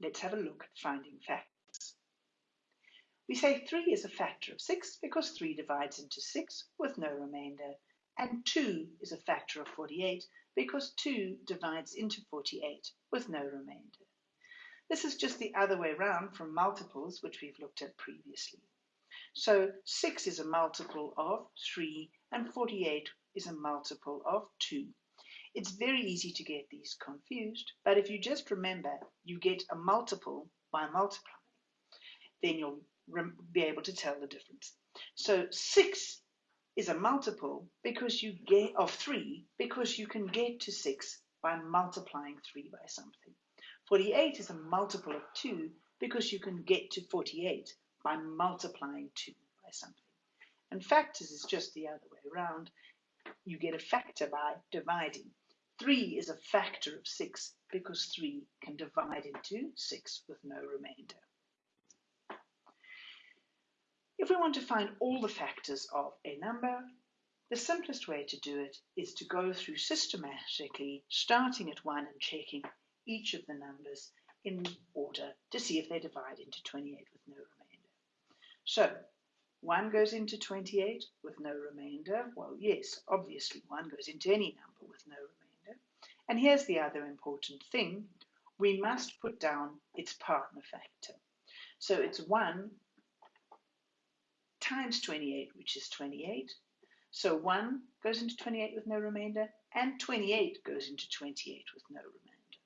let's have a look at finding factors. We say 3 is a factor of 6 because 3 divides into 6 with no remainder, and 2 is a factor of 48 because 2 divides into 48 with no remainder. This is just the other way around from multiples, which we've looked at previously. So 6 is a multiple of 3 and 48 is a multiple of 2. It's very easy to get these confused, but if you just remember you get a multiple by multiplying, then you'll be able to tell the difference. So 6 is a multiple because you get of 3 because you can get to 6 by multiplying 3 by something. 48 is a multiple of 2 because you can get to 48 by multiplying 2 by something. And factors is just the other way around. You get a factor by dividing. 3 is a factor of 6 because 3 can divide into 6 with no remainder. If we want to find all the factors of a number, the simplest way to do it is to go through systematically, starting at 1 and checking each of the numbers in order to see if they divide into 28 with no remainder. So 1 goes into 28 with no remainder. Well, yes, obviously 1 goes into any number with no remainder. And here's the other important thing. We must put down its partner factor. So it's 1 times 28, which is 28. So 1 goes into 28 with no remainder, and 28 goes into 28 with no remainder.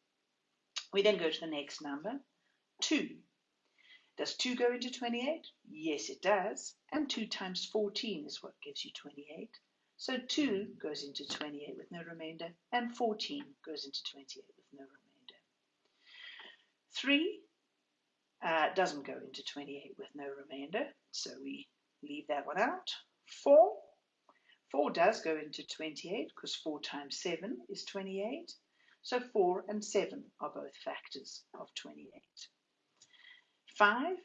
We then go to the next number, 2. Does 2 go into 28? Yes, it does. And 2 times 14 is what gives you 28. So 2 goes into 28 with no remainder, and 14 goes into 28 with no remainder. 3 uh, doesn't go into 28 with no remainder, so we leave that one out. 4. 4 does go into 28 because 4 times 7 is 28. So 4 and 7 are both factors of 28. 5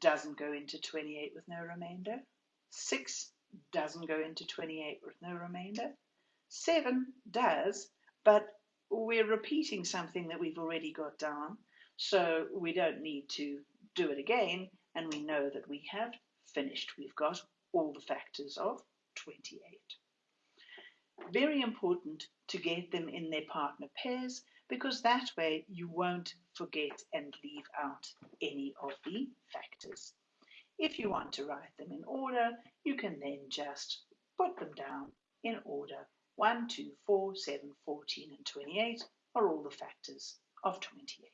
doesn't go into 28 with no remainder. 6 doesn't go into 28 with no remainder. 7 does, but we're repeating something that we've already got down, so we don't need to do it again, and we know that we have finished. We've got all the factors of 28. Very important to get them in their partner pairs because that way you won't forget and leave out any of the factors. If you want to write them in order, you can then just put them down in order. 1, 2, 4, 7, 14 and 28 are all the factors of 28.